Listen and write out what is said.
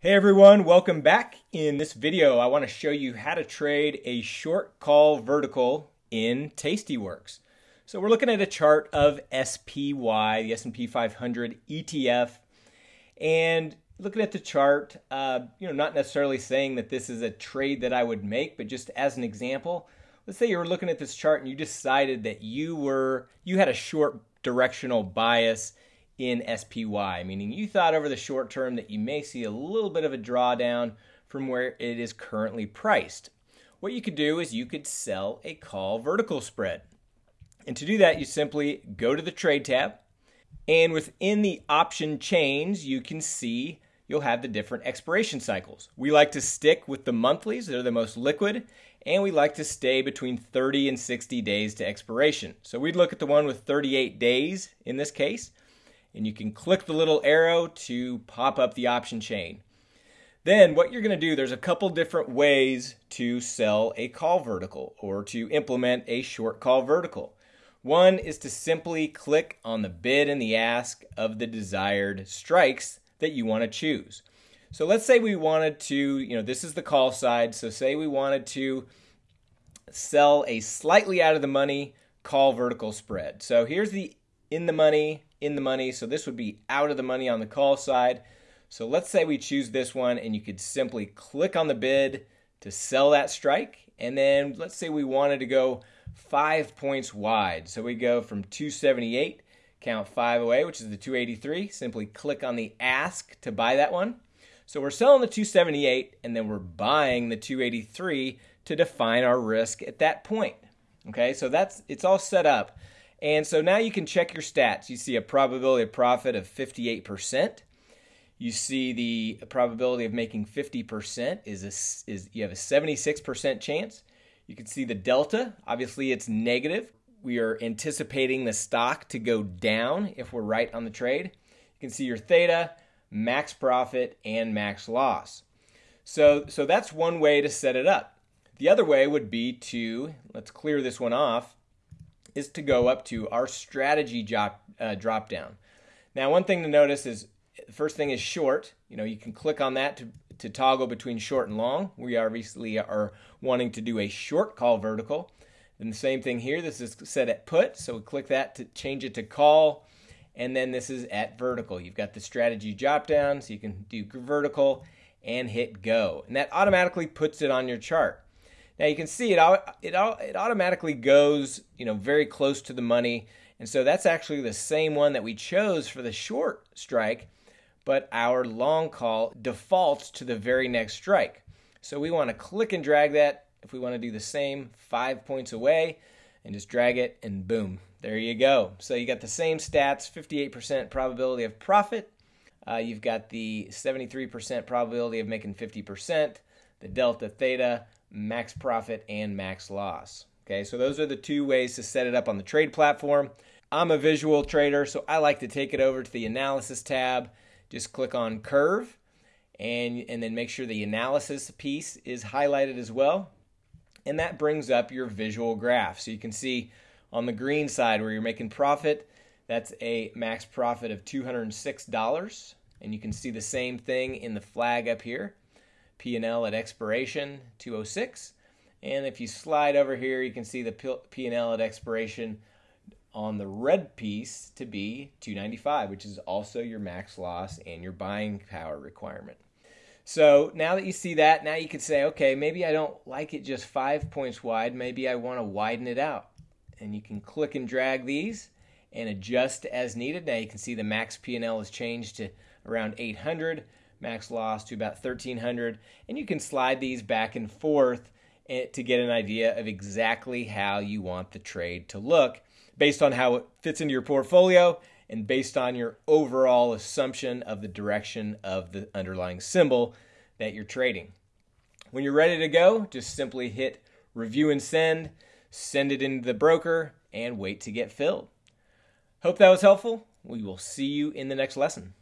Hey everyone, welcome back. In this video, I want to show you how to trade a short call vertical in Tastyworks. So we're looking at a chart of SPY, the S&P 500 ETF, and looking at the chart, uh, you know, not necessarily saying that this is a trade that I would make, but just as an example, let's say you were looking at this chart and you decided that you were you had a short directional bias in SPY, meaning you thought over the short term that you may see a little bit of a drawdown from where it is currently priced. What you could do is you could sell a call vertical spread. And to do that, you simply go to the trade tab, and within the option chains, you can see you'll have the different expiration cycles. We like to stick with the monthlies, they're the most liquid, and we like to stay between 30 and 60 days to expiration. So we'd look at the one with 38 days in this case and you can click the little arrow to pop up the option chain. Then what you're going to do, there's a couple different ways to sell a call vertical or to implement a short call vertical. One is to simply click on the bid and the ask of the desired strikes that you want to choose. So let's say we wanted to, you know, this is the call side. So say we wanted to sell a slightly out of the money call vertical spread. So here's the in the money in the money. So this would be out of the money on the call side. So let's say we choose this one and you could simply click on the bid to sell that strike. And then let's say we wanted to go five points wide. So we go from 278, count five away, which is the 283. Simply click on the ask to buy that one. So we're selling the 278 and then we're buying the 283 to define our risk at that point. Okay, so that's it's all set up. And so now you can check your stats. You see a probability of profit of 58%. You see the probability of making 50% is, a, is you have a 76% chance. You can see the delta. Obviously, it's negative. We are anticipating the stock to go down if we're right on the trade. You can see your theta, max profit, and max loss. So, so that's one way to set it up. The other way would be to, let's clear this one off, is to go up to our strategy drop, uh, drop down. Now, one thing to notice is the first thing is short. You know, you can click on that to, to toggle between short and long. We obviously are wanting to do a short call vertical. And the same thing here. This is set at put, so we click that to change it to call. And then this is at vertical. You've got the strategy drop down, so you can do vertical and hit go. And that automatically puts it on your chart. Now you can see it it it automatically goes, you know, very close to the money. And so that's actually the same one that we chose for the short strike, but our long call defaults to the very next strike. So we want to click and drag that if we want to do the same 5 points away and just drag it and boom, there you go. So you got the same stats, 58% probability of profit. Uh, you've got the 73% probability of making 50%, the delta theta, max profit, and max loss. Okay, so those are the two ways to set it up on the trade platform. I'm a visual trader, so I like to take it over to the analysis tab. Just click on curve and, and then make sure the analysis piece is highlighted as well. And that brings up your visual graph. So you can see on the green side where you're making profit, that's a max profit of $206. And you can see the same thing in the flag up here. P&L at expiration 206 and if you slide over here you can see the P&L at expiration on the red piece to be 295 which is also your max loss and your buying power requirement. So now that you see that, now you can say, okay, maybe I don't like it just five points wide. Maybe I want to widen it out. And you can click and drag these and adjust as needed. Now you can see the max P&L has changed to around 800 max loss to about 1300 and you can slide these back and forth eh, to get an idea of exactly how you want the trade to look based on how it fits into your portfolio and based on your overall assumption of the direction of the underlying symbol that you're trading. When you're ready to go, just simply hit review and send, send it into the broker, and wait to get filled. Hope that was helpful. We will see you in the next lesson.